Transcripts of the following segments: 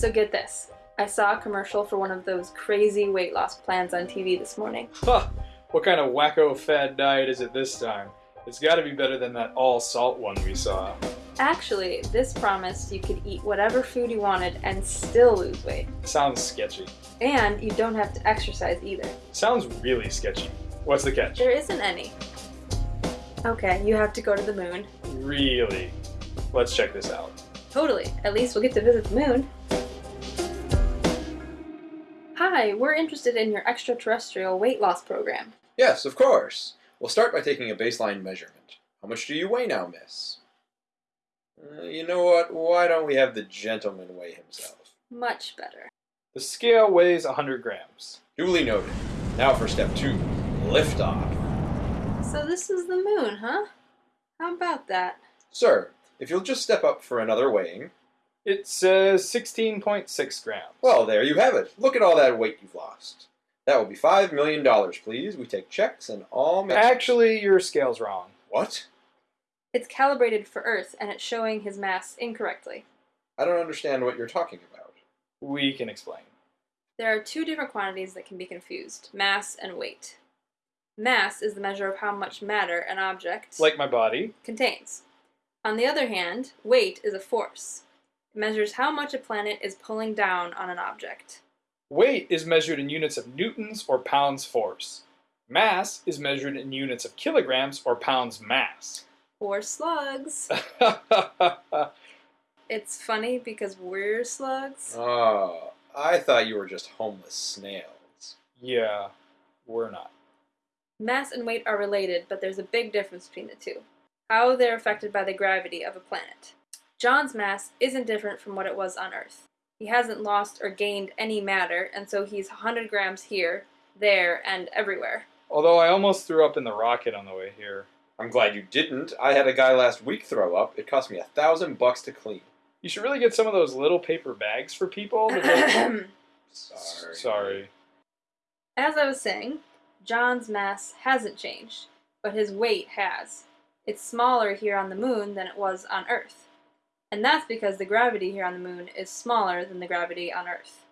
So get this. I saw a commercial for one of those crazy weight loss plans on TV this morning. Huh. What kind of wacko fad diet is it this time? It's gotta be better than that all salt one we saw. Actually, this promised you could eat whatever food you wanted and still lose weight. Sounds sketchy. And you don't have to exercise either. Sounds really sketchy. What's the catch? There isn't any. Okay, you have to go to the moon. Really? Let's check this out. Totally. At least we'll get to visit the moon. Hi, we're interested in your extraterrestrial weight loss program. Yes, of course. We'll start by taking a baseline measurement. How much do you weigh now, miss? Uh, you know what? Why don't we have the gentleman weigh himself? Much better. The scale weighs 100 grams. Duly noted. Now for step two liftoff. So this is the moon, huh? How about that? Sir, if you'll just step up for another weighing. It says 16.6 grams. Well, there you have it. Look at all that weight you've lost. That will be $5 million, please. We take checks and all. ma- Actually, your scale's wrong. What? It's calibrated for Earth and it's showing his mass incorrectly. I don't understand what you're talking about. We can explain. There are two different quantities that can be confused mass and weight. Mass is the measure of how much matter an object Like my body. contains. On the other hand, weight is a force. It measures how much a planet is pulling down on an object. Weight is measured in units of newtons or pounds force. Mass is measured in units of kilograms or pounds mass. Or slugs. It's funny because we're slugs. Oh, I thought you were just homeless snails. yeah, we're not. Mass and weight are related, but there's a big difference between the two. How they're affected by the gravity of a planet. John's mass isn't different from what it was on Earth. He hasn't lost or gained any matter, and so he's 100 grams here, there, and everywhere. Although I almost threw up in the rocket on the way here. I'm glad you didn't. I had a guy last week throw up. It cost me a thousand bucks to clean. You should really get some of those little paper bags for people. to Sorry. Sorry. As I was saying, John's mass hasn't changed, but his weight has. It's smaller here on the moon than it was on Earth. And that's because the gravity here on the moon is smaller than the gravity on Earth.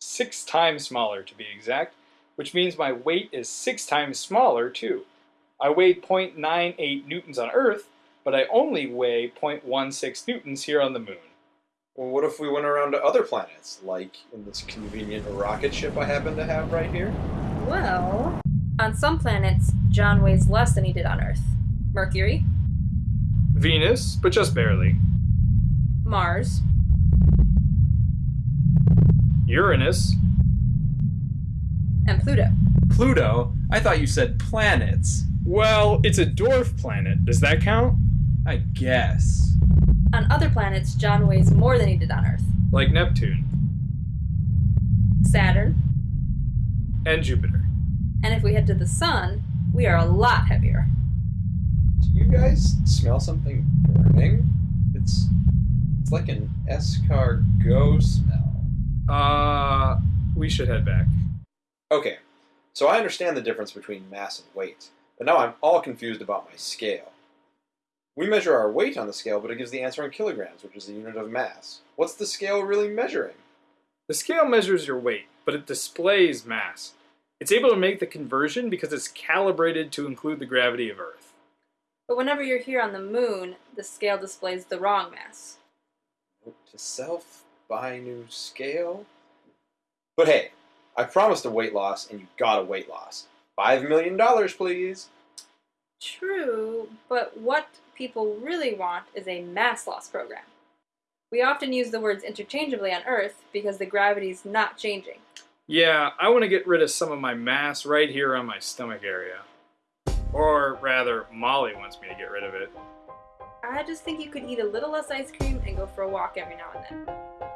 Six times smaller to be exact, which means my weight is six times smaller too. I weighed 0.98 newtons on Earth, but I only weigh 0.16 newtons here on the moon. Well, what if we went around to other planets, like in this convenient rocket ship I happen to have right here? Well, on some planets, John weighs less than he did on Earth. Mercury, Venus, but just barely. Mars, Uranus, and Pluto. Pluto? I thought you said planets. well, it's a dwarf planet. Does that count? I guess. On other planets, John weighs more than he did on Earth. Like Neptune Saturn, and Jupiter. and if we head to the Sun, we are a lot heavier. Do you guys smell something burning? It's it's like an escargot smell. Uh, we should head back. Okay, so I understand the difference between mass and weight, but now I'm all confused about my scale. We measure our weight on the scale, but it gives the answer in kilograms, which is the unit of mass. What's the scale really measuring? The scale measures your weight, but it displays mass. It's able to make the conversion because it's calibrated to include the gravity of Earth. But whenever you're here on the moon, the scale displays the wrong mass. Note to self, buy new scale. But hey, I promised a weight loss, and you got a weight loss. Five million dollars, please. True, but what people really want is a mass loss program. We often use the words interchangeably on Earth because the gravity's not changing. Yeah, I want to get rid of some of my mass right here on my stomach area. Or rather, Molly wants me to get rid of it. I just think you could eat a little less ice cream and go for a walk every now and then.